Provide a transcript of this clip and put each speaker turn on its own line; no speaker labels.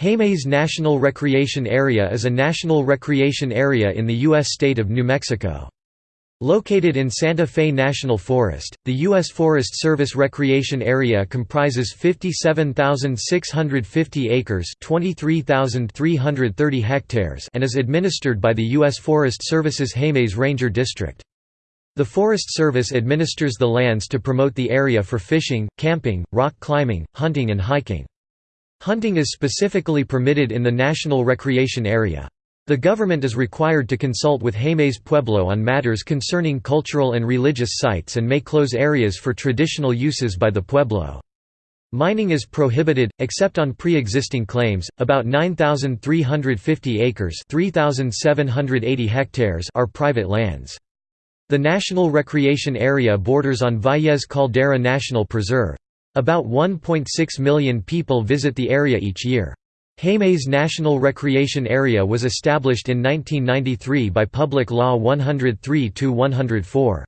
Jemez National Recreation Area is a national recreation area in the U.S. state of New Mexico. Located in Santa Fe National Forest, the U.S. Forest Service Recreation Area comprises 57,650 acres hectares and is administered by the U.S. Forest Service's Jemez Ranger District. The Forest Service administers the lands to promote the area for fishing, camping, rock climbing, hunting and hiking. Hunting is specifically permitted in the National Recreation Area. The government is required to consult with Jemez Pueblo on matters concerning cultural and religious sites and may close areas for traditional uses by the Pueblo. Mining is prohibited, except on pre-existing claims. About 9,350 acres (3,780 hectares) are private lands. The National Recreation Area borders on Valles Caldera National Preserve. About 1.6 million people visit the area each year. Jemez National Recreation Area was established in 1993 by Public Law 103-104.